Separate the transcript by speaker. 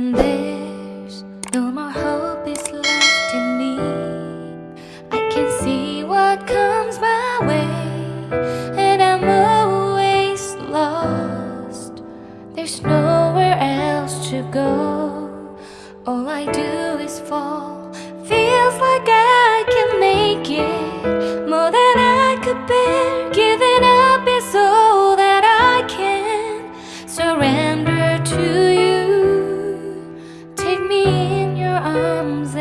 Speaker 1: When there's no more hope is left in me. I can see what comes my way And I'm always lost. There's nowhere else to go. All I do is fall. arms